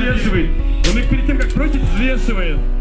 взвешивает. Он их перед тем, как бросить, взвешивает.